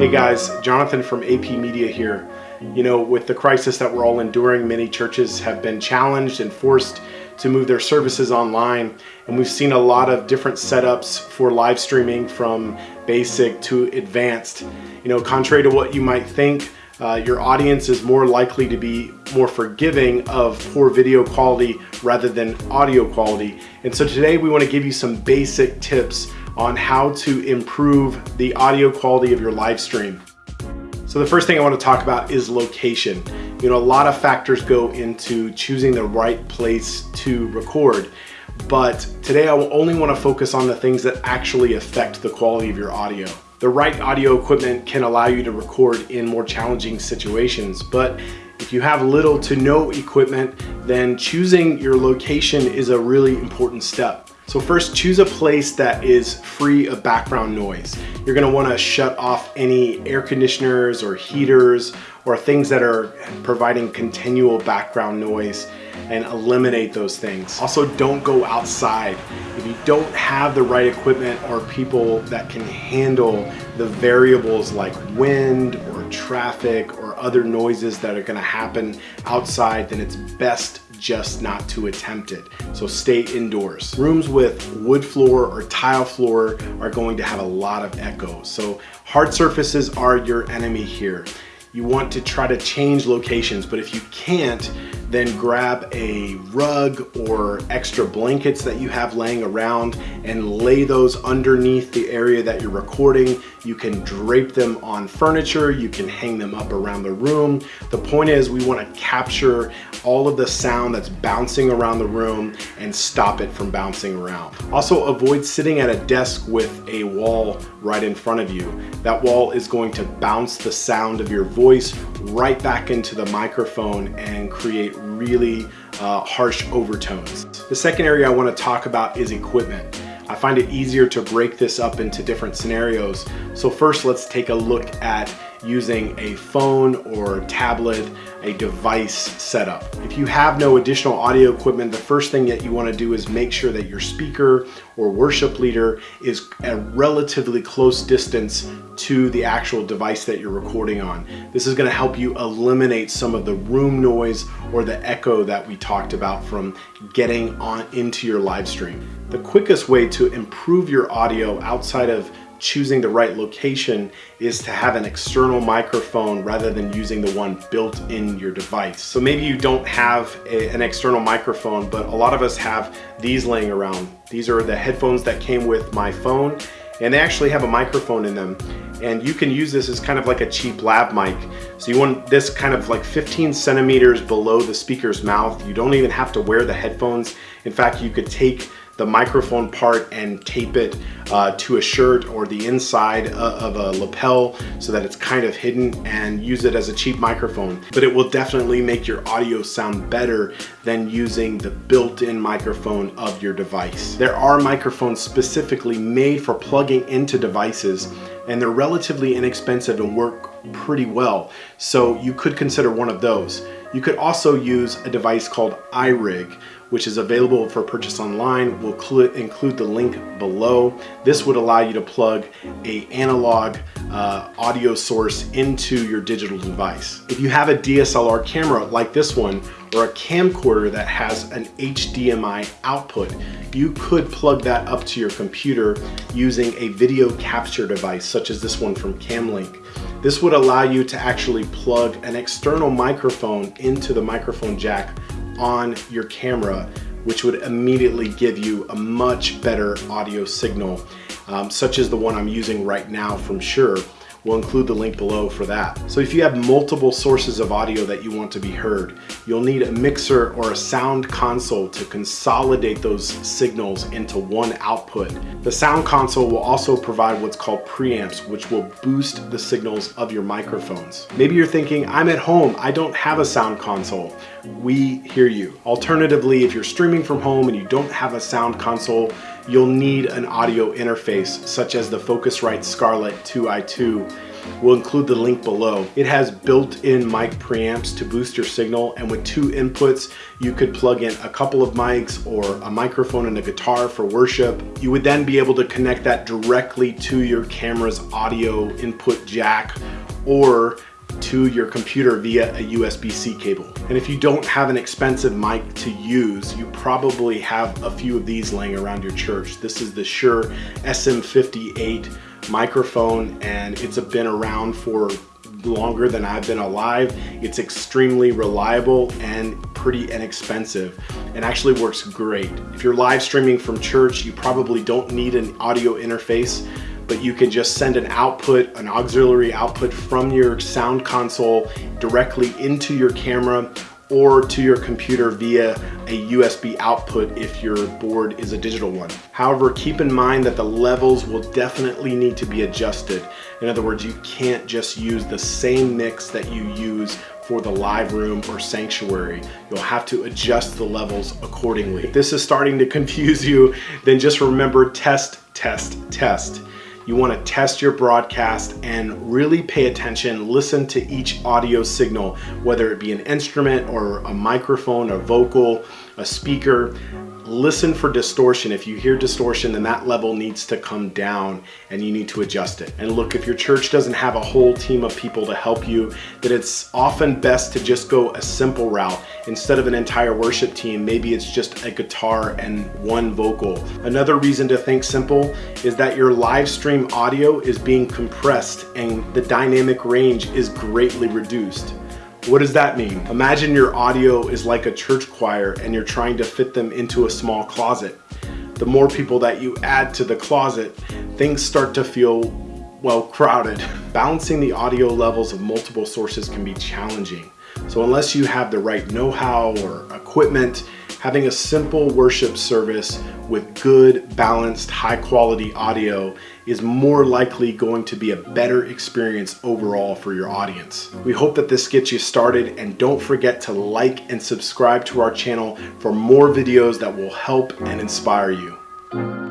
Hey guys, Jonathan from AP Media here. You know, with the crisis that we're all enduring, many churches have been challenged and forced to move their services online. And we've seen a lot of different setups for live streaming from basic to advanced. You know, contrary to what you might think, uh, your audience is more likely to be more forgiving of poor video quality rather than audio quality. And so today we want to give you some basic tips on how to improve the audio quality of your live stream. So the first thing I want to talk about is location. You know, a lot of factors go into choosing the right place to record, but today I only want to focus on the things that actually affect the quality of your audio. The right audio equipment can allow you to record in more challenging situations, but if you have little to no equipment, then choosing your location is a really important step. So first, choose a place that is free of background noise. You're gonna wanna shut off any air conditioners or heaters or things that are providing continual background noise and eliminate those things. Also, don't go outside. If you don't have the right equipment or people that can handle the variables like wind or traffic or other noises that are gonna happen outside, then it's best just not to attempt it. So stay indoors. Rooms with wood floor or tile floor are going to have a lot of echo. So hard surfaces are your enemy here. You want to try to change locations, but if you can't, then grab a rug or extra blankets that you have laying around and lay those underneath the area that you're recording. You can drape them on furniture, you can hang them up around the room. The point is we wanna capture all of the sound that's bouncing around the room and stop it from bouncing around. Also avoid sitting at a desk with a wall right in front of you. That wall is going to bounce the sound of your voice right back into the microphone and create really uh, harsh overtones. The second area I wanna talk about is equipment. Find it easier to break this up into different scenarios. So first, let's take a look at using a phone or tablet, a device setup. If you have no additional audio equipment, the first thing that you wanna do is make sure that your speaker or worship leader is a relatively close distance to the actual device that you're recording on. This is gonna help you eliminate some of the room noise or the echo that we talked about from getting on into your live stream. The quickest way to improve your audio outside of choosing the right location is to have an external microphone rather than using the one built in your device. So maybe you don't have a, an external microphone, but a lot of us have these laying around. These are the headphones that came with my phone and they actually have a microphone in them and you can use this as kind of like a cheap lav mic. So you want this kind of like 15 centimeters below the speaker's mouth. You don't even have to wear the headphones. In fact, you could take the microphone part and tape it uh, to a shirt or the inside uh, of a lapel so that it's kind of hidden and use it as a cheap microphone. But it will definitely make your audio sound better than using the built-in microphone of your device. There are microphones specifically made for plugging into devices and they're relatively inexpensive and work pretty well. So you could consider one of those. You could also use a device called iRig, which is available for purchase online. We'll include the link below. This would allow you to plug a analog uh, audio source into your digital device. If you have a DSLR camera like this one, or a camcorder that has an HDMI output, you could plug that up to your computer using a video capture device such as this one from Cam Link. This would allow you to actually plug an external microphone into the microphone jack on your camera, which would immediately give you a much better audio signal, um, such as the one I'm using right now from Shure. We'll include the link below for that. So if you have multiple sources of audio that you want to be heard, you'll need a mixer or a sound console to consolidate those signals into one output. The sound console will also provide what's called preamps, which will boost the signals of your microphones. Maybe you're thinking, I'm at home, I don't have a sound console. We hear you. Alternatively, if you're streaming from home and you don't have a sound console, you'll need an audio interface such as the Focusrite Scarlett 2i2 We'll include the link below. It has built-in mic preamps to boost your signal and with two inputs, you could plug in a couple of mics or a microphone and a guitar for worship. You would then be able to connect that directly to your camera's audio input jack or to your computer via a USB-C cable. And if you don't have an expensive mic to use, you probably have a few of these laying around your church. This is the Shure SM58 microphone and it's been around for longer than I've been alive. It's extremely reliable and pretty inexpensive and actually works great. If you're live streaming from church, you probably don't need an audio interface but you can just send an output, an auxiliary output from your sound console directly into your camera or to your computer via a USB output if your board is a digital one. However, keep in mind that the levels will definitely need to be adjusted. In other words, you can't just use the same mix that you use for the live room or sanctuary. You'll have to adjust the levels accordingly. If this is starting to confuse you, then just remember test, test, test. You want to test your broadcast and really pay attention, listen to each audio signal, whether it be an instrument or a microphone, a vocal, a speaker listen for distortion. If you hear distortion, then that level needs to come down and you need to adjust it. And look, if your church doesn't have a whole team of people to help you, that it's often best to just go a simple route. Instead of an entire worship team, maybe it's just a guitar and one vocal. Another reason to think simple is that your live stream audio is being compressed and the dynamic range is greatly reduced. What does that mean? Imagine your audio is like a church choir and you're trying to fit them into a small closet. The more people that you add to the closet, things start to feel, well, crowded. Balancing the audio levels of multiple sources can be challenging. So unless you have the right know-how or equipment, having a simple worship service with good, balanced, high quality audio is more likely going to be a better experience overall for your audience. We hope that this gets you started and don't forget to like and subscribe to our channel for more videos that will help and inspire you.